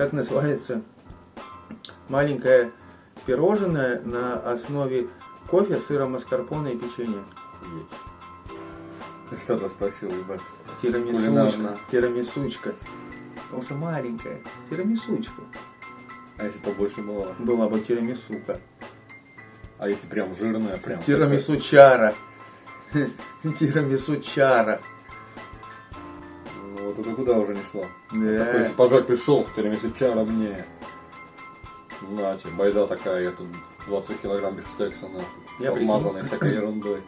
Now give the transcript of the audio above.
как называется, маленькое пирожное на основе кофе, сыра маскарпоне и печенья. Охуеть. Что-то спросил, ебать. Тирамисучка. Тирамисучка. Потому что маленькая. Тирамисучка. А если побольше было? Была бы тирамисука. А если прям жирная, прям. Тирамисучара. Тирамисучара. Ну, вот это куда уже не шло. Да. Такой, если пожать пришел, тирамису чара мне. На тебе, байда такая, я тут 20 килограмм бифштекса, нахуй. Я обмазанный всякой ерундой.